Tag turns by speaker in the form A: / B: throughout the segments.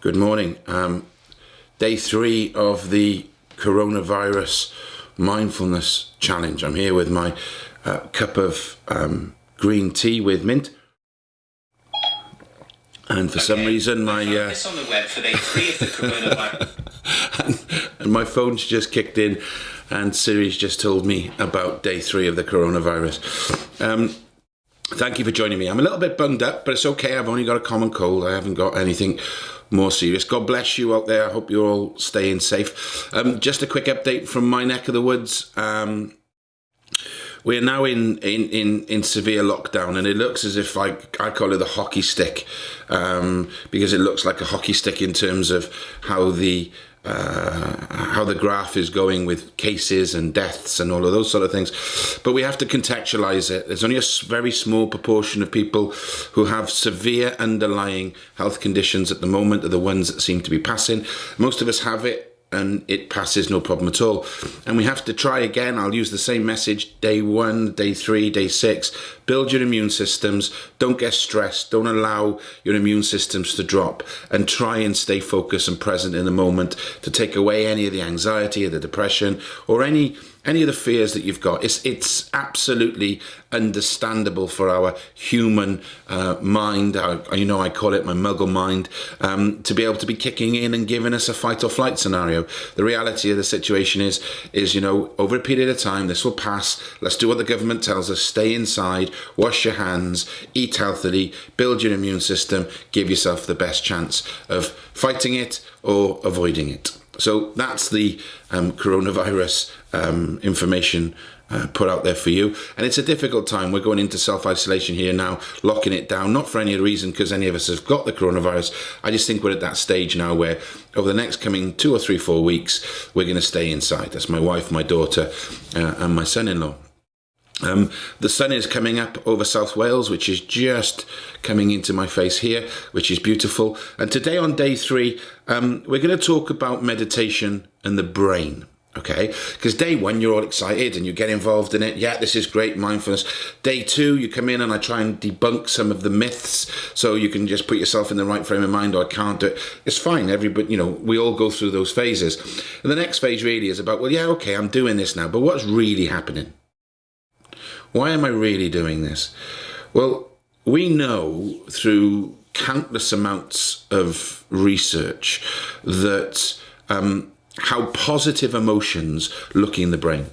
A: Good morning. Um, day three of the coronavirus mindfulness challenge. I'm here with my uh, cup of um, green tea with mint. And for okay. some reason, my uh,
B: this on the web for day three of the coronavirus.
A: and, and my phone's just kicked in, and Siri's just told me about day three of the coronavirus. Um, thank you for joining me. I'm a little bit bunged up, but it's okay. I've only got a common cold. I haven't got anything more serious. God bless you out there. I hope you're all staying safe. Um, just a quick update from my neck of the woods. Um, we're now in, in, in, in severe lockdown, and it looks as if I, I call it the hockey stick um, because it looks like a hockey stick in terms of how the uh, how the graph is going with cases and deaths and all of those sort of things. But we have to contextualize it. There's only a very small proportion of people who have severe underlying health conditions at the moment are the ones that seem to be passing. Most of us have it and it passes no problem at all. And we have to try again. I'll use the same message day one, day three, day six. Build your immune systems. Don't get stressed. Don't allow your immune systems to drop and try and stay focused and present in the moment to take away any of the anxiety or the depression or any any of the fears that you've got. It's, it's absolutely understandable for our human uh, mind, I, you know, I call it my muggle mind, um, to be able to be kicking in and giving us a fight or flight scenario. The reality of the situation is, is, you know, over a period of time, this will pass. Let's do what the government tells us. Stay inside, wash your hands, eat healthily, build your immune system, give yourself the best chance of fighting it or avoiding it. So that's the um, coronavirus um, information uh, put out there for you. And it's a difficult time. We're going into self-isolation here now, locking it down, not for any reason because any of us have got the coronavirus. I just think we're at that stage now where over the next coming two or three, four weeks, we're going to stay inside. That's my wife, my daughter, uh, and my son-in-law. Um, the sun is coming up over South Wales, which is just coming into my face here, which is beautiful. And today on day three, um, we're going to talk about meditation and the brain. Okay, because day one you're all excited and you get involved in it. Yeah, this is great mindfulness. Day two, you come in and I try and debunk some of the myths so you can just put yourself in the right frame of mind or I can't do it. It's fine. Everybody, you know, we all go through those phases. And the next phase really is about, well, yeah, okay, I'm doing this now, but what's really happening? Why am I really doing this? Well, we know through countless amounts of research that um, how positive emotions look in the brain.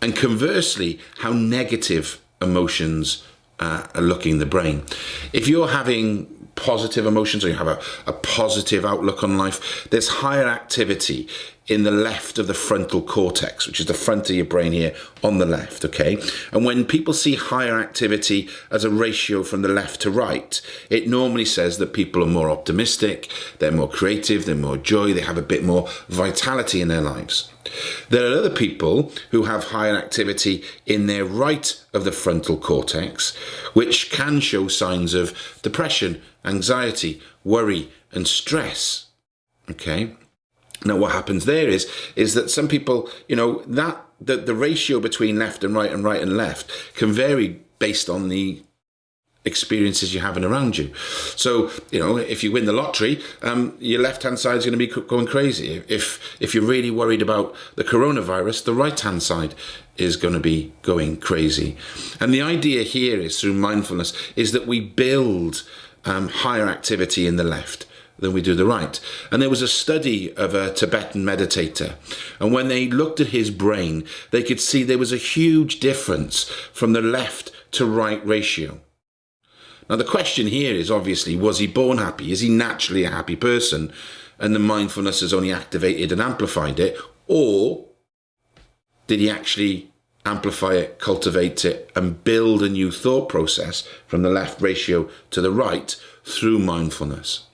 A: And conversely, how negative emotions uh, are looking in the brain. If you're having positive emotions or you have a, a positive outlook on life, there's higher activity in the left of the frontal cortex, which is the front of your brain here on the left, okay? And when people see higher activity as a ratio from the left to right, it normally says that people are more optimistic, they're more creative, they're more joy, they have a bit more vitality in their lives. There are other people who have higher activity in their right of the frontal cortex, which can show signs of depression, anxiety, worry, and stress. Okay. Now, what happens there is is that some people, you know, that the, the ratio between left and right and right and left can vary based on the experiences you're having around you. So, you know, if you win the lottery, um, your left-hand side is going to be going crazy. If if you're really worried about the coronavirus, the right-hand side is going to be going crazy. And the idea here is through mindfulness is that we build um, higher activity in the left than we do the right. And there was a study of a Tibetan meditator. And when they looked at his brain, they could see there was a huge difference from the left to right ratio. Now, the question here is obviously, was he born happy? Is he naturally a happy person? And the mindfulness has only activated and amplified it? Or did he actually amplify it, cultivate it, and build a new thought process from the left ratio to the right through mindfulness?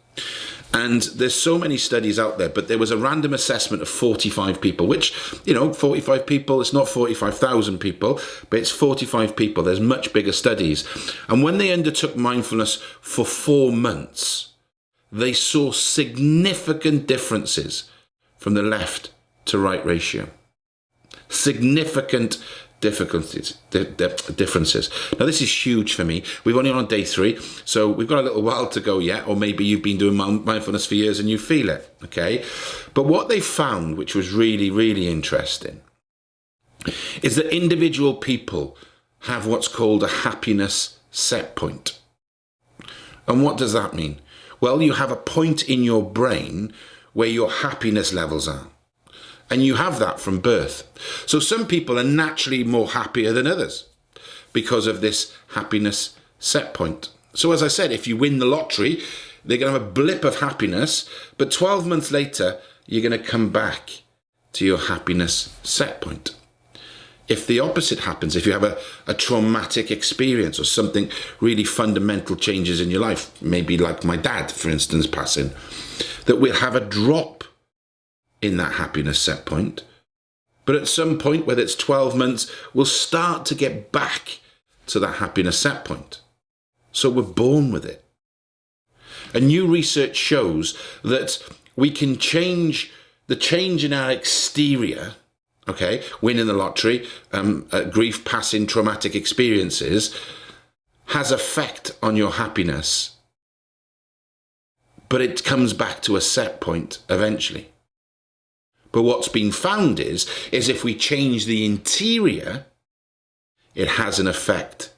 A: And there's so many studies out there, but there was a random assessment of 45 people, which, you know, 45 people, it's not 45,000 people, but it's 45 people. There's much bigger studies. And when they undertook mindfulness for four months, they saw significant differences from the left to right ratio. Significant difficulties, di- di- differences. Now, this is huge for me. We've only on day three, so we've got a little while to go yet, or maybe you've been doing mindfulness for years and you feel it, okay? But what they found, which was really, really interesting, is that individual people have what's called a happiness set point. And what does that mean? Well, you have a point in your brain where your happiness levels are. And you have that from birth. So some people are naturally more happier than others because of this happiness set point. So as I said, if you win the lottery, they're going to have a blip of happiness, but 12 months later, you're going to come back to your happiness set point. If the opposite happens, if you have a, a traumatic experience or something really fundamental changes in your life, maybe like my dad, for instance, passing, that we'll have a drop in that happiness set point. But at some point, whether it's 12 months, we'll start to get back to that happiness set point. So we're born with it. And new research shows that we can change the change in our exterior, okay, winning the lottery, um, uh, grief, passing, traumatic experiences, has effect on your happiness. But it comes back to a set point eventually. But what's been found is, is if we change the interior, it has an effect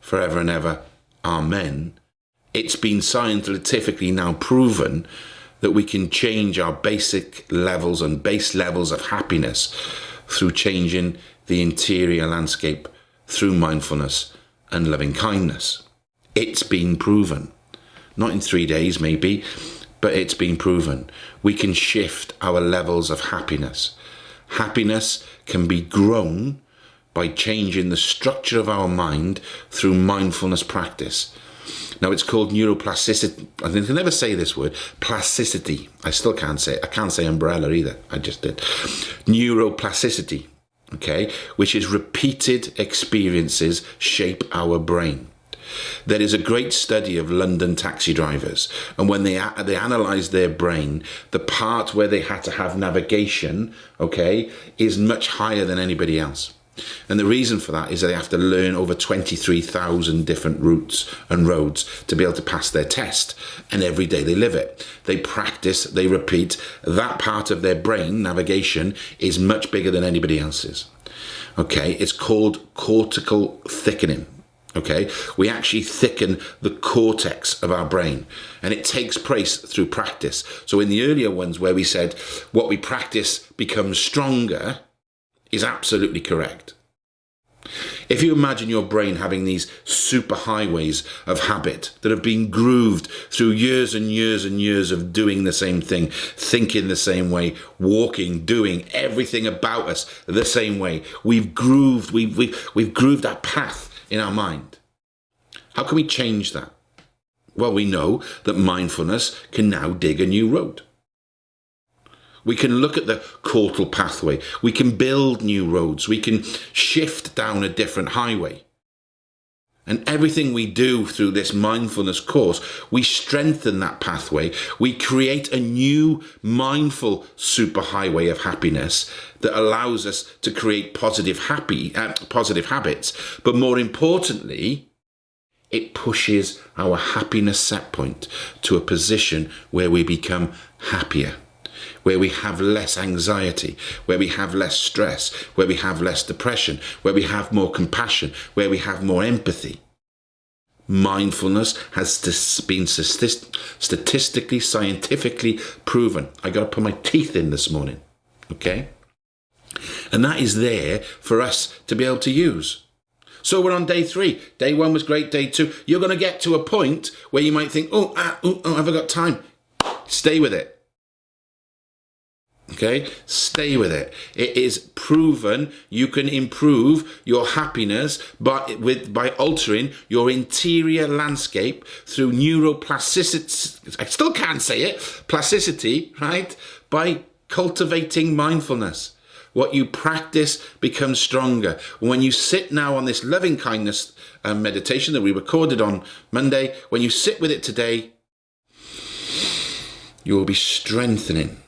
A: forever and ever. Amen. It's been scientifically now proven that we can change our basic levels and base levels of happiness through changing the interior landscape through mindfulness and loving kindness. It's been proven. Not in three days, maybe, but it's been proven. We can shift our levels of happiness. Happiness can be grown by changing the structure of our mind through mindfulness practice. Now it's called neuroplasticity. I can never say this word. Plasticity. I still can't say it. I can't say umbrella either. I just did. Neuroplasticity. Okay, which is repeated experiences shape our brain. There is a great study of London taxi drivers, and when they they analysed their brain, the part where they had to have navigation, okay, is much higher than anybody else. And the reason for that is that they have to learn over 23,000 different routes and roads to be able to pass their test. And every day they live it. They practice, they repeat. That part of their brain, navigation, is much bigger than anybody else's. Okay, it's called cortical thickening. Okay, we actually thicken the cortex of our brain, and it takes place through practice. So, in the earlier ones where we said what we practice becomes stronger, is absolutely correct. If you imagine your brain having these super highways of habit that have been grooved through years and years and years of doing the same thing, thinking the same way, walking, doing everything about us the same way, we've grooved, we've, we've, we've grooved that path in our mind. How can we change that? Well, we know that mindfulness can now dig a new road. We can look at the cortical pathway. We can build new roads. We can shift down a different highway. And everything we do through this mindfulness course, we strengthen that pathway. We create a new mindful superhighway of happiness that allows us to create positive happy, uh, positive habits. But more importantly, it pushes our happiness set point to a position where we become happier where we have less anxiety, where we have less stress, where we have less depression, where we have more compassion, where we have more empathy. Mindfulness has been statistically, scientifically proven. I got to put my teeth in this morning. Okay? And that is there for us to be able to use. So we're on day three. Day one was great. Day two, you're going to get to a point where you might think, oh, ah, oh, oh, have I got time? Stay with it. Okay, stay with it. It is proven you can improve your happiness by with by altering your interior landscape through neuroplasticity. I still can't say it. Plasticity, right? By cultivating mindfulness. What you practice becomes stronger. When you sit now on this loving kindness um, meditation that we recorded on Monday, when you sit with it today, you will be strengthening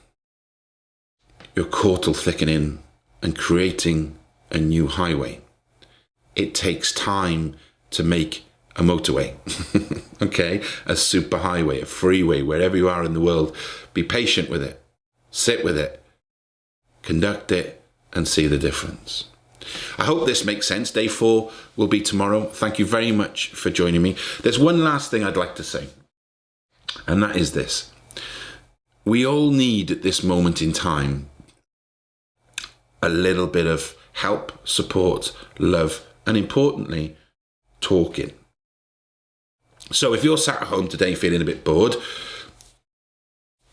A: your cortical thickening and creating a new highway. It takes time to make a motorway, okay? A superhighway, a freeway, wherever you are in the world. Be patient with it, sit with it, conduct it, and see the difference. I hope this makes sense. Day four will be tomorrow. Thank you very much for joining me. There's one last thing I'd like to say, and that is this. We all need at this moment in time a little bit of help, support, love, and importantly, talking. So if you're sat at home today feeling a bit bored,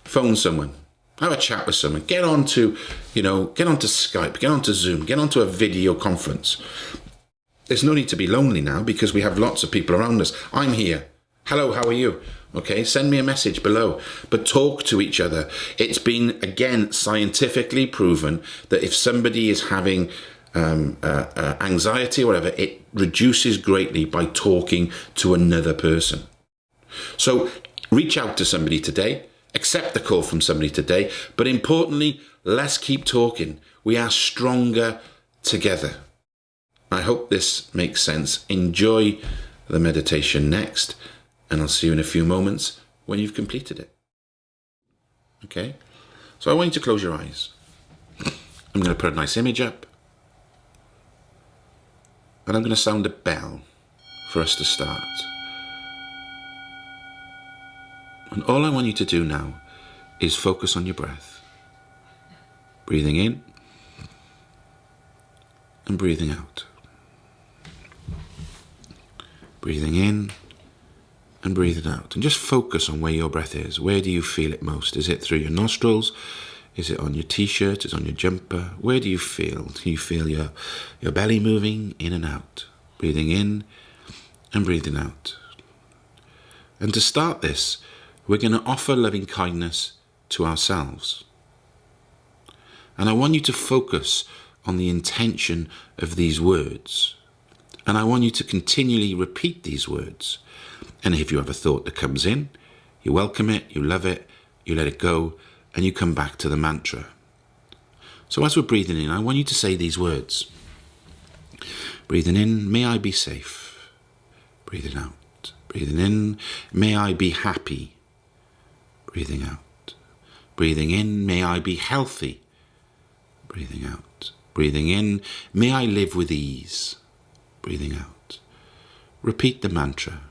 A: phone someone, have a chat with someone, get on to, you know, get onto Skype, get onto Zoom, get onto a video conference. There's no need to be lonely now because we have lots of people around us. I'm here. Hello, how are you? Okay, send me a message below, but talk to each other. It's been, again, scientifically proven that if somebody is having um, uh, uh, anxiety or whatever, it reduces greatly by talking to another person. So reach out to somebody today, accept the call from somebody today, but importantly, let's keep talking. We are stronger together. I hope this makes sense. Enjoy the meditation next, and I'll see you in a few moments when you've completed it. Okay? So I want you to close your eyes. I'm going to put a nice image up and I'm going to sound a bell for us to start. And all I want you to do now is focus on your breath. Breathing in and breathing out. Breathing in and breathing out. And just focus on where your breath is. Where do you feel it most? Is it through your nostrils? Is it on your t-shirt? Is it on your jumper? Where do you feel? Do you feel your, your belly moving in and out? Breathing in and breathing out. And to start this, we're going to offer loving kindness to ourselves. And I want you to focus on the intention of these words. And I want you to continually repeat these words. And if you have a thought that comes in, you welcome it, you love it, you let it go, and you come back to the mantra. So as we're breathing in, I want you to say these words. Breathing in, may I be safe. Breathing out. Breathing in, may I be happy. Breathing out. Breathing in, may I be healthy. Breathing out. Breathing in, may I live with ease. Breathing out. Repeat the mantra.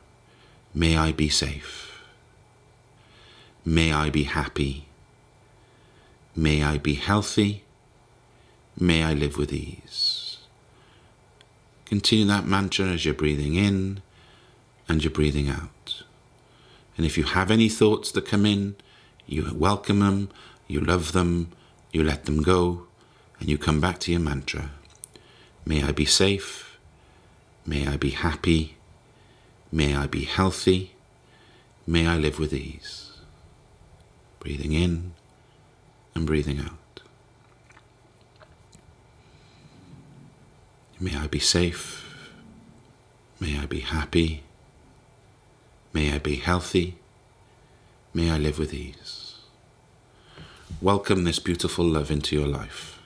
A: May I be safe. May I be happy. May I be healthy. May I live with ease. Continue that mantra as you're breathing in and you're breathing out. And if you have any thoughts that come in, you welcome them, you love them, you let them go, and you come back to your mantra. May I be safe. May I be happy. May I be healthy. May I live with ease. Breathing in and breathing out. May I be safe. May I be happy. May I be healthy. May I live with ease. Welcome this beautiful love into your life.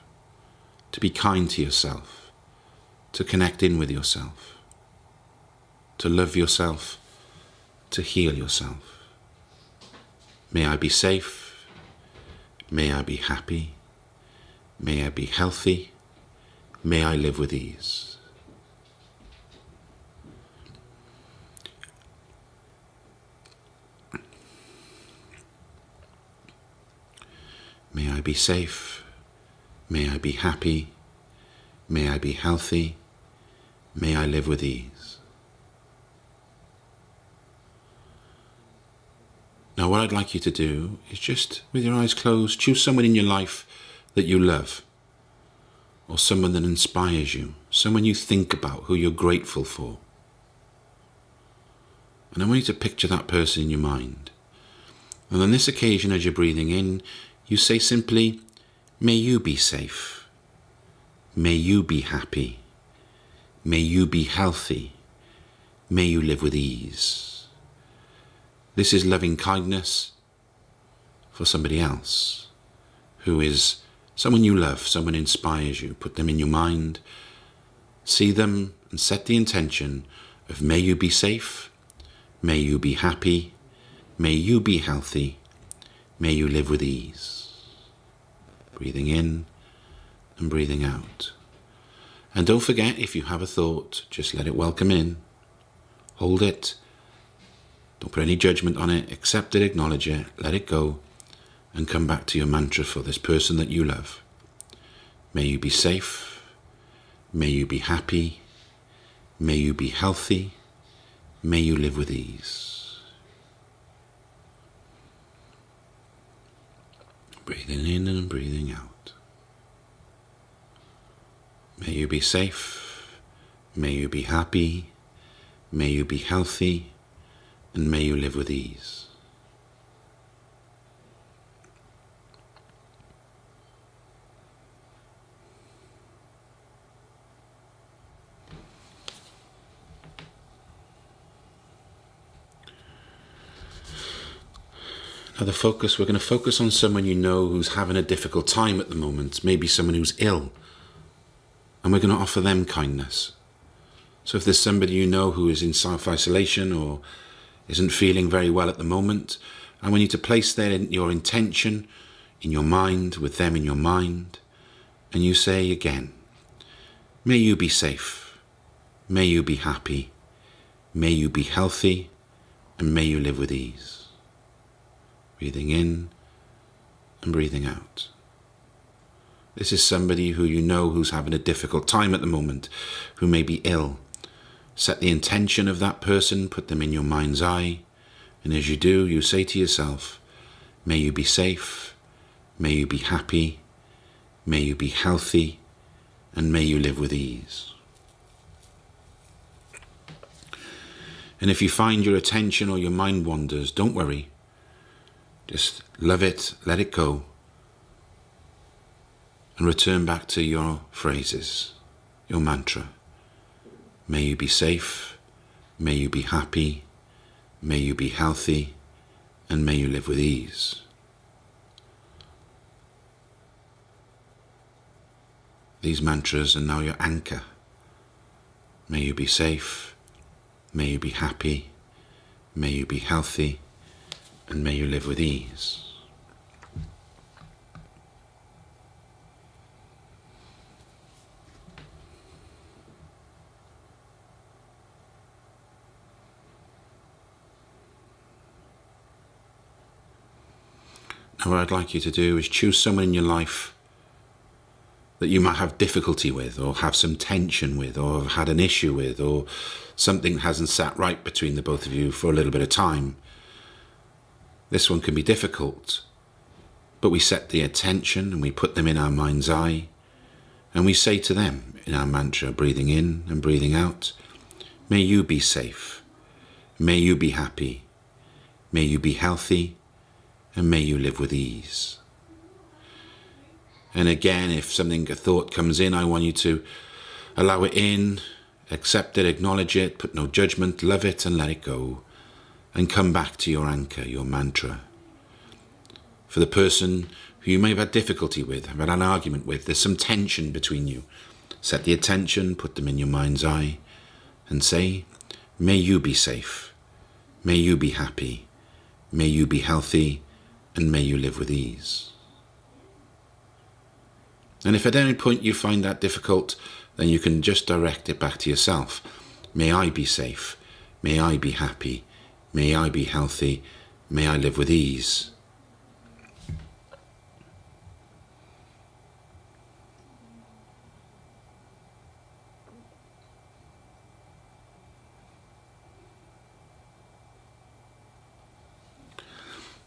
A: To be kind to yourself. To connect in with yourself. To love yourself. To heal yourself. May I be safe May I be happy. May I be healthy. May I live with ease. May I be safe. May I be happy. May I be healthy. May I live with ease. What I'd like you to do is just, with your eyes closed, choose someone in your life that you love, or someone that inspires you, someone you think about, who you're grateful for. And I want you to picture that person in your mind. And on this occasion, as you're breathing in, you say simply, May you be safe. May you be happy. May you be healthy. May you live with ease. This is loving kindness for somebody else who is someone you love, someone inspires you. Put them in your mind See them and set the intention of may you be safe, may you be happy, may you be healthy, may you live with ease. Breathing in and breathing out. And don't forget, if you have a thought, just let it welcome in. Hold it. Don't put any judgment on it. Accept it, acknowledge it, let it go, and come back to your mantra for this person that you love. May you be safe. May you be happy. May you be healthy. May you live with ease. Breathing in and breathing out. May you be safe. May you be happy. May you be healthy. And may you live with ease. Now, the focus, we're going to focus on someone you know who's having a difficult time at the moment, maybe someone who's ill, and we're going to offer them kindness. So, if there's somebody you know who is in self isolation or isn't feeling very well at the moment, I want you to place their, your intention in your mind, with them in your mind, and you say again, May you be safe, may you be happy, may you be healthy, and may you live with ease breathing in and breathing out. This is somebody who you know who's having a difficult time at the moment, who may be ill. Set the intention of that person, put them in your mind's eye, and as you do, you say to yourself, May you be safe, may you be happy, may you be healthy, and may you live with ease. And if you find your attention or your mind wanders, don't worry. Just love it, let it go, and return back to your phrases, your mantra. May you be safe, may you be happy, may you be healthy, and may you live with ease. These mantras are now your anchor. May you be safe, may you be happy, may you be healthy, and may you live with ease. Now, what I'd like you to do is choose someone in your life that you might have difficulty with, or have some tension with, or have had an issue with, or something hasn't sat right between the both of you for a little bit of time. This one can be difficult, but we set the attention and we put them in our mind's eye, and we say to them in our mantra, breathing in and breathing out, May you be safe, may you be happy, may you be healthy, and may you live with ease. And again, if something, a thought comes in, I want you to allow it in, accept it, acknowledge it, put no judgment, love it, and let it go and come back to your anchor, your mantra. For the person who you may have had difficulty with, have had an argument with, there's some tension between you. Set the attention, put them in your mind's eye, and say, May you be safe, may you be happy, may you be healthy, and may you live with ease. And if at any point you find that difficult, then you can just direct it back to yourself. May I be safe, may I be happy, May I be healthy. May I live with ease.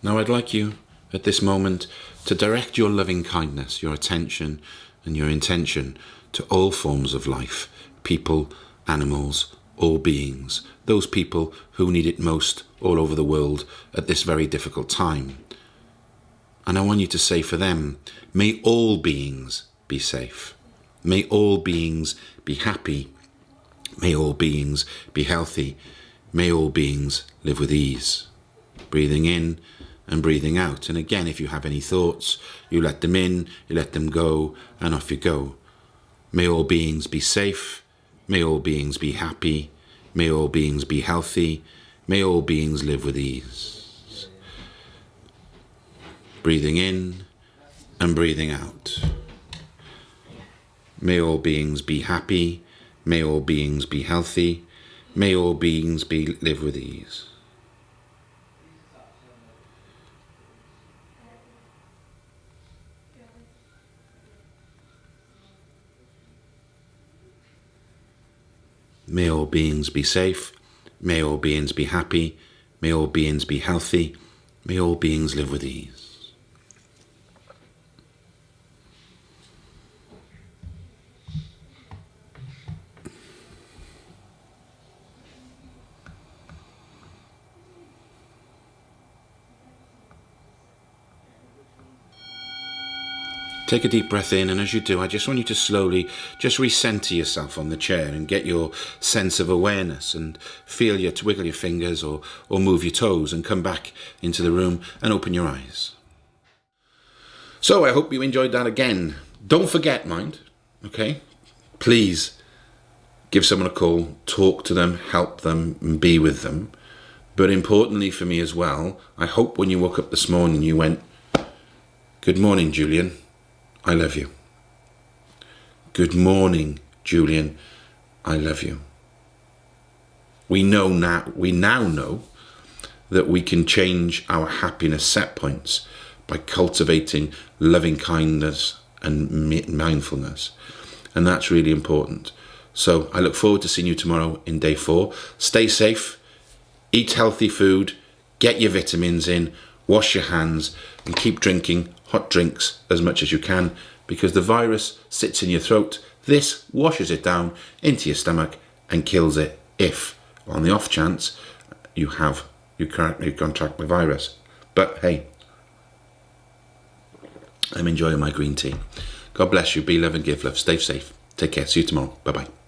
A: Now I'd like you at this moment to direct your loving kindness, your attention and your intention to all forms of life, people, animals, all beings, those people who need it most all over the world at this very difficult time. And I want you to say for them, may all beings be safe. May all beings be happy. May all beings be healthy. May all beings live with ease. Breathing in and breathing out. And again, if you have any thoughts, you let them in, you let them go, and off you go. May all beings be safe. May all beings be happy. May all beings be healthy. May all beings live with ease. Breathing in and breathing out. May all beings be happy. May all beings be healthy. May all beings be live with ease. May all beings be safe. May all beings be happy. May all beings be healthy. May all beings live with ease. Take a deep breath in, and as you do, I just want you to slowly just recenter yourself on the chair and get your sense of awareness and feel your wiggle your fingers or, or move your toes and come back into the room and open your eyes. So I hope you enjoyed that again. Don't forget, mind, okay? Please give someone a call, talk to them, help them, and be with them. But importantly for me as well, I hope when you woke up this morning you went, Good morning, Julian. I love you. Good morning, Julian. I love you. We know now, we now know that we can change our happiness set points by cultivating loving kindness and mindfulness. And that's really important. So I look forward to seeing you tomorrow in day four. Stay safe, eat healthy food, get your vitamins in, wash your hands, and keep drinking hot drinks as much as you can because the virus sits in your throat. This washes it down into your stomach and kills it if, on the off chance, you have you currently contract the virus. But hey, I'm enjoying my green tea. God bless you. Be love and give love. Stay safe. Take care. See you tomorrow. Bye bye.